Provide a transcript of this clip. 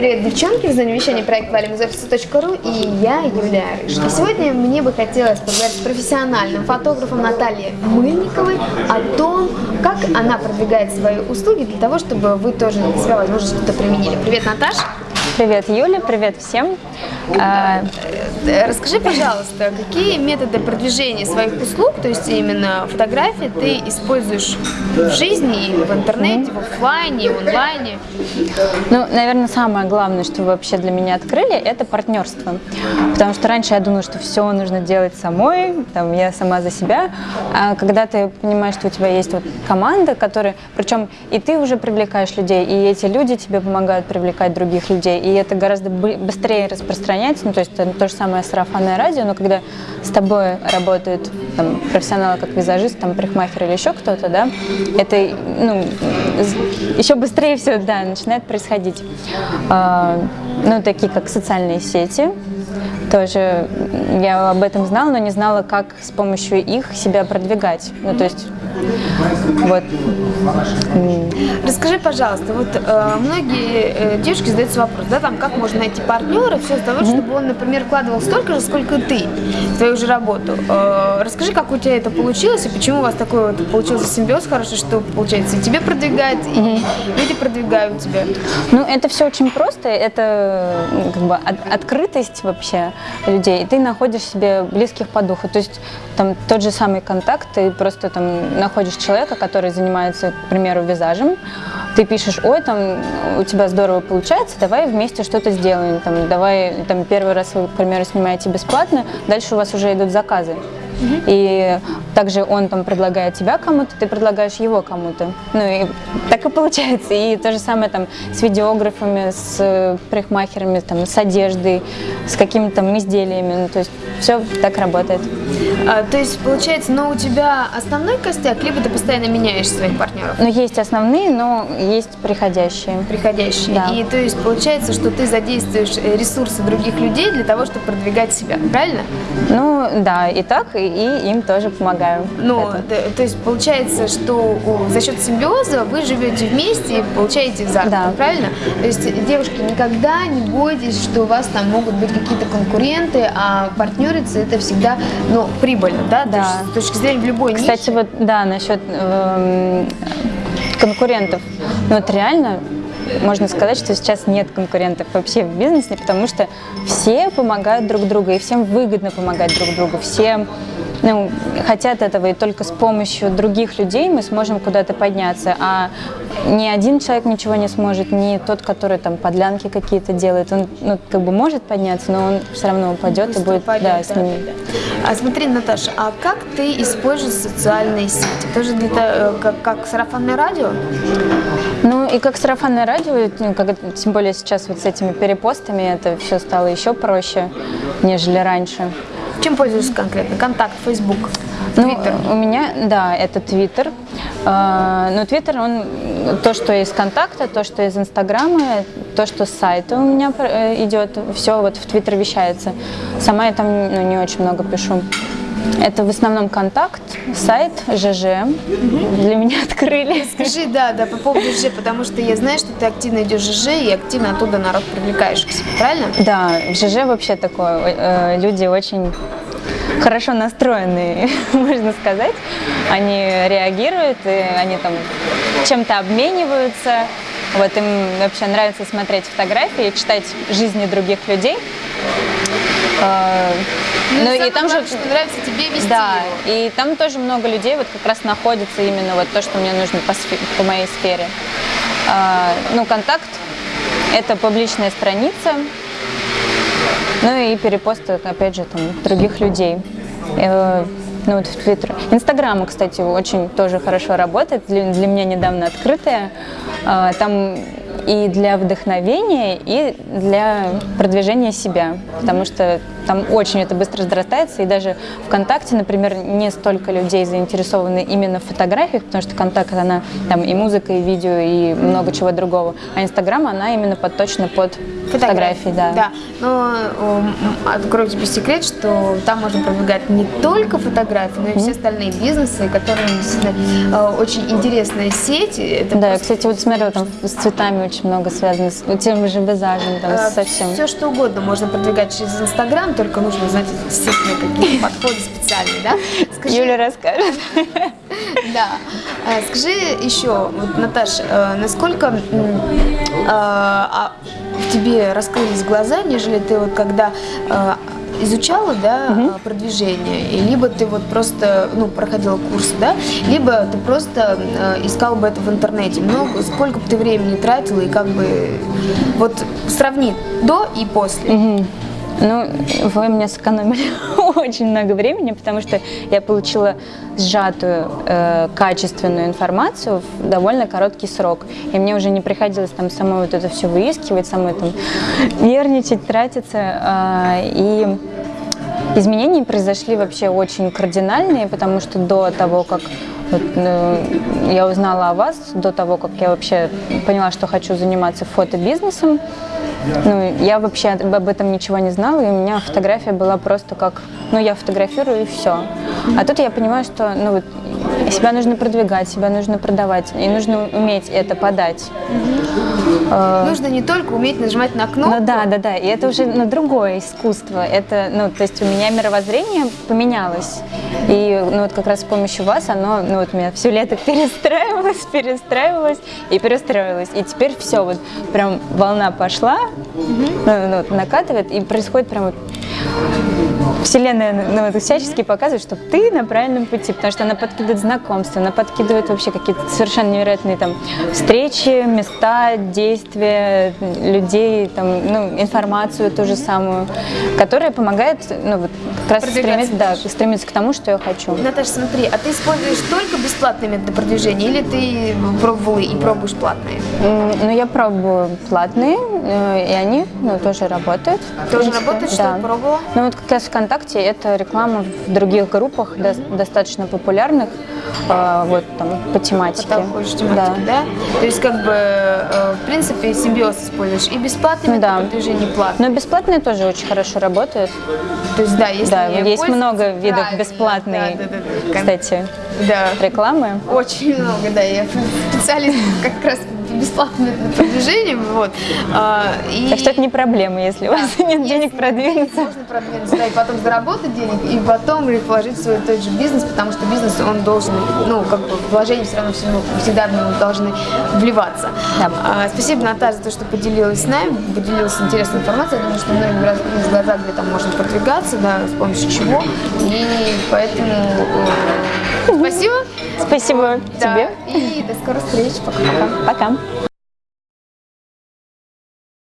Привет, девчонки! В вещания проект «Валим из офиса.ру» и я, Юлия Рыж. И сегодня мне бы хотелось поговорить с профессиональным фотографом Натальей Мыльниковой о том, как она продвигает свои услуги для того, чтобы вы тоже на себя, возможно, что-то применили. Привет, Наташа! Привет, Юля, привет всем. А, э, расскажи, пожалуйста, какие методы продвижения своих услуг, то есть именно фотографии, ты используешь в жизни, в интернете, в офлайне, в онлайне? Ну, наверное, самое главное, что вы вообще для меня открыли, это партнерство. Потому что раньше я думала, что все нужно делать самой, там, я сама за себя. А когда ты понимаешь, что у тебя есть вот команда, которая, причем и ты уже привлекаешь людей, и эти люди тебе помогают привлекать других людей, и это гораздо быстрее распространяется, ну, то есть то же самое сарафанное радио, но когда с тобой работают там, профессионалы, как визажист, там, парикмахер или еще кто-то, да, это ну, еще быстрее все да, начинает происходить. А, ну, такие как социальные сети, тоже я об этом знала, но не знала, как с помощью их себя продвигать. Ну, то есть, вот. Расскажи, пожалуйста, вот э, многие э, девушки задаются вопрос, да, там, как можно найти партнера, все из того, чтобы он, например, вкладывал столько же, сколько ты в твою же работу. Э, расскажи, как у тебя это получилось, и почему у вас такой вот получился симбиоз хороший, что, получается, и тебе продвигает, и люди продвигают тебя. Ну, это все очень просто, это как бы от, открытость вообще людей, и ты находишь себе близких по духу. То есть там тот же самый контакт, ты просто там находишь человека, который занимается, к примеру, визажем, ты пишешь, ой, там у тебя здорово получается, давай вместе что-то сделаем, там, давай, там первый раз вы, к примеру, снимаете бесплатно, дальше у вас уже идут заказы. И также он там предлагает тебя кому-то, ты предлагаешь его кому-то. Ну и так и получается. И то же самое там с видеографами, с парикмахерами, там, с одеждой, с какими-то там изделиями. Ну, то есть все так работает. А, то есть получается, но у тебя основной костяк, либо ты постоянно меняешь своих партнеров? Ну есть основные, но есть приходящие. Приходящие. Да. И то есть получается, что ты задействуешь ресурсы других людей для того, чтобы продвигать себя, правильно? Ну да, и так, и и им тоже помогаю. Ну, то, то есть получается, что за счет симбиоза вы живете вместе и получаете заработок, да. правильно? То есть, девушки, никогда не бойтесь, что у вас там могут быть какие-то конкуренты, а партнериться это всегда, ну, прибыльно, да? да. То есть, с точки зрения любой Кстати, ниши. вот, да, насчет э, конкурентов. Ну, вот реально можно сказать, что сейчас нет конкурентов вообще в бизнесе, потому что все помогают друг другу, и всем выгодно помогать друг другу, все ну, хотят этого, и только с помощью других людей мы сможем куда-то подняться, а ни один человек ничего не сможет, ни тот, который там подлянки какие-то делает, он ну, как бы может подняться, но он все равно упадет и будет упадет, да, с ним. А смотри, Наташа, а как ты используешь социальные сети? Тоже для того, как, как сарафанное радио? Ну и как сарафанное радио, ну, как, тем более сейчас вот с этими перепостами это все стало еще проще, нежели раньше. Чем пользуешься конкретно? Контакт, Facebook, Twitter? Ну, у меня, да, это Twitter. А, но Twitter, он то, что из контакта, то, что из Инстаграма, то, что с сайта у меня э, идет, все вот в Twitter вещается. Сама я там ну, не очень много пишу. Это в основном контакт, сайт, ЖЖ. Для меня открыли. Скажи, да, да, по поводу ЖЖ, потому что я знаю, что ты активно идешь в ЖЖ и активно оттуда народ привлекаешь к себе, правильно? Да, в ЖЖ вообще такое. Э, люди очень хорошо настроенные, можно сказать. Они реагируют, и они там чем-то обмениваются. Вот им вообще нравится смотреть фотографии, читать жизни других людей. А, ну, ну и там же что нравится тебе вести Да, его. и там тоже много людей вот как раз находится именно вот то, что мне нужно по, по моей сфере. А, ну, контакт – это публичная страница, ну и перепосты, опять же, там, других людей. Э, ну вот в Твиттер. Инстаграм, кстати, очень тоже хорошо работает, для, для меня недавно открытая. А, там и для вдохновения, и для продвижения себя, потому что там очень это быстро разрастается, и даже ВКонтакте, например, не столько людей заинтересованы именно в фотографиях, потому что ВКонтакт, она там и музыка, и видео, и много чего другого, а Инстаграм, она именно подточена под фотографии, да. Да, но м, открою тебе секрет, что там можно продвигать не только фотографии, но и все остальные бизнесы, которые действительно э, очень интересная сеть. Это Да, просто кстати, вот смотрю, там с цветами очень много связано, с тем же визажем, там, совсем. Все что угодно можно продвигать через Инстаграм, только нужно знать действительно какие подходы специальные, да? Скажи, Юля расскажет. Да. Э, Скажи еще, вот, Наташ, э, насколько а, в тебе раскрылись глаза, нежели ты вот когда изучала, да, э, продвижение, и либо ты вот просто, ну, проходила курсы, да, либо ты просто э, искала бы это в интернете. Много, сколько бы ты времени тратила и как бы, вот сравни до и после. Мгм. Ну, вы мне сэкономили очень много времени, потому что я получила сжатую, э, качественную информацию в довольно короткий срок. И мне уже не приходилось там самой вот это все выискивать, самой там нервничать, тратиться. а, и изменения произошли вообще очень кардинальные, потому что до того, как э, я узнала о вас, до того, как я вообще поняла, что хочу заниматься фотобизнесом, ну, я вообще об этом ничего не знала, и у меня фотография была просто как, ну, я фотографирую и все. А тут я понимаю, что, ну, вот, себя нужно продвигать, себя нужно продавать, и нужно уметь это подать. Э, Нужно не только уметь нажимать на кнопку, ну да, да, да. И это уже ну, другое искусство. Это, ну, то есть у меня мировоззрение поменялось. И ну, вот как раз с помощью вас оно, ну, вот у меня все лето перестраивалось, перестраивалось и перестроилось. И теперь все, вот прям волна пошла, ну, ну, вот накатывает, и происходит прям вот Вселенная ну, всячески показывает, что ты на правильном пути, потому что она подкидывает знакомства, она подкидывает вообще какие-то совершенно невероятные там встречи, места, действия, людей, там, ну, информацию ту же самую, которая помогает ну, вот, как раз стремиться, да, стремиться к тому, что я хочу. Наташа, смотри, а ты используешь только бесплатные методы продвижения или ты пробовала и пробуешь платные? Ну, я пробую платные, и они ну, тоже работают. Тоже? Что да. ты пробовала? Ну, вот как раз ВКонтакте это реклама в других группах, дос- достаточно популярных, э, вот там по тематике. По тематике, да. То есть, как бы, э, в принципе, симбиоз используешь и бесплатные Ну, да. продвижения, и платные. Но бесплатные тоже очень хорошо работают. То есть, да, если Да, не есть много видов бесплатной, да, да, да, да. кстати, Да. рекламы. Очень много, да. Я специалист как раз бесплатным методам продвижения, вот. А, и Так что это не проблема, если у вас нет денег продвинуться. Можно продвинуться, да, и потом заработать денег, и потом вложить в свой тот же бизнес, потому что бизнес, он должен, ну, как бы, вложения все равно все равно всегда в него должны вливаться. Да. А, спасибо, Наташа, за то, что поделилась с нами, поделилась интересной информацией. Я думаю, что многим раскрылись глаза, где там можно продвигаться, да, с помощью чего. И поэтому э, спасибо. Спасибо Да, тебе. И до скорых встреч. Пока-пока. Пока.